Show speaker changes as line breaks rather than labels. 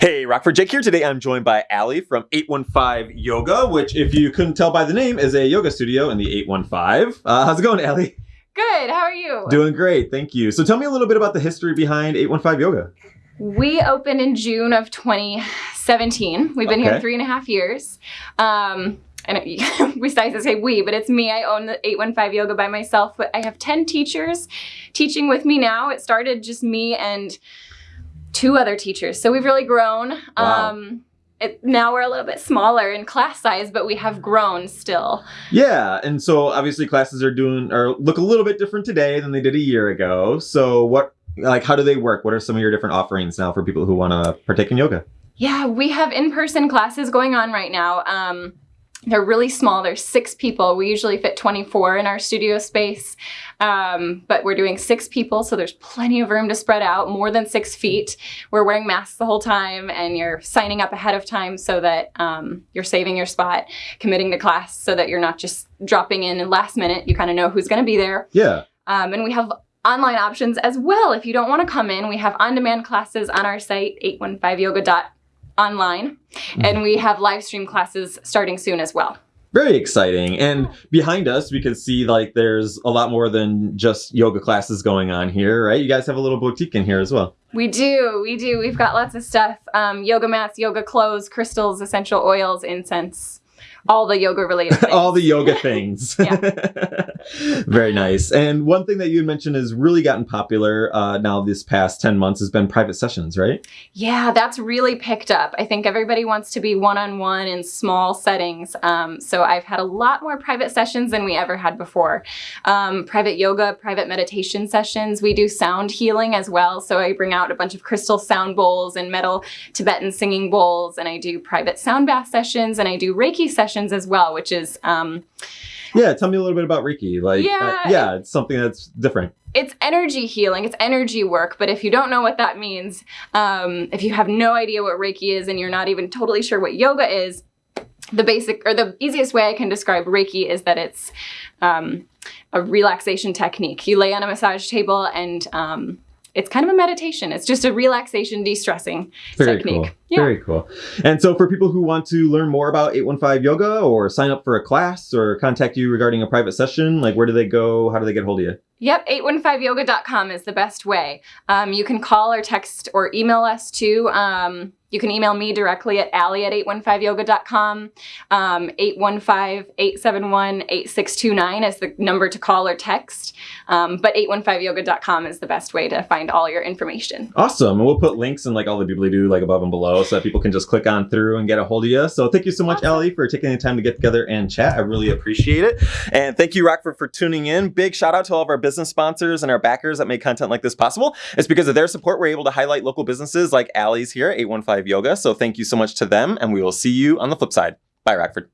Hey, Rockford Jake here. Today I'm joined by Allie from 815 Yoga, which, if you couldn't tell by the name, is a yoga studio in the 815. Uh, how's it going, Allie?
Good. How are you?
Doing great. Thank you. So tell me a little bit about the history behind 815 Yoga.
We opened in June of 2017. We've been
Okay.
here three and a half years. Um, and we like to say we, but it's me. I own the 815 Yoga by myself, but I have 10 teachers teaching with me now. It started just me and two other teachers. So we've really grown.
Wow.
Um, it, now we're a little bit smaller in class size, but we have grown still.
Yeah, and so obviously classes are doing or look a little bit different today than they did a year ago. So what like how do they work? What are some of your different offerings now for people who want to partake in yoga?
Yeah, we have in-person classes going on right now. Um, they're really small. There's six people. We usually fit 24 in our studio space, um, but we're doing six people, so there's plenty of room to spread out, more than six feet. We're wearing masks the whole time, and you're signing up ahead of time so that um, you're saving your spot, committing to class, so that you're not just dropping in and last minute. You kind of know who's going to be there.
Yeah.
Um, and we have online options as well. If you don't want to come in, we have on-demand classes on our site, 815yoga.online, and we have live stream classes starting soon as well.
Very exciting. And behind us, we can see like there's a lot more than just yoga classes going on here, right? You guys have a little boutique in here as well.
We do, we do. We've got lots of stuff: um, yoga mats, yoga clothes, crystals, essential oils, incense, all the yoga-related things.
All the yoga things. Very nice. And one thing that you mentioned has really gotten popular uh, now this past 10 months has been private sessions, right?
Yeah, that's really picked up. I think everybody wants to be one-on-one in small settings. Um, so I've had a lot more private sessions than we ever had before. Um, private yoga, private meditation sessions. We do sound healing as well. So I bring out a bunch of crystal sound bowls and metal Tibetan singing bowls, and I do private sound bath sessions, and I do Reiki sessions as well, which is um,
Yeah, tell me a little bit about Reiki. Like,
Yeah,
uh, yeah, it's something that's different.
it's energy healing, it's energy work, but if you don't know what that means, um, if you have no idea what Reiki is and you're not even totally sure what yoga is, the basic or the easiest way I can describe Reiki is that it's um, a relaxation technique. You lay on a massage table and um, it's kind of a meditation. It's just a relaxation, de-stressing technique.
cool.
Yeah.
Very cool. And so for people who want to learn more about 815 yoga or sign up for a class or contact you regarding a private session, like where do they go? How do they get hold of you?
Yep, 815yoga.com is the best way. Um, you can call or text or email us too. Um, you can email me directly at Allie at 815yoga.com. Um, 815-871-8629 is the number to call or text. Um, but 815yoga.com is the best way to find all your information.
Awesome. And we'll put links in like all the people do like above and below so that people can just click on through and get a hold of you. So thank you so much. Ellie, for taking the time to get together and chat. I really appreciate it. And thank you, Rockford, for tuning in. Big shout out to all of our business sponsors and our backers that make content like this possible. It's because of their support we're able to highlight local businesses like Allie's here, at 815 Yoga. So thank you so much to them, and we will see you on the flip side. Bye, Rockford.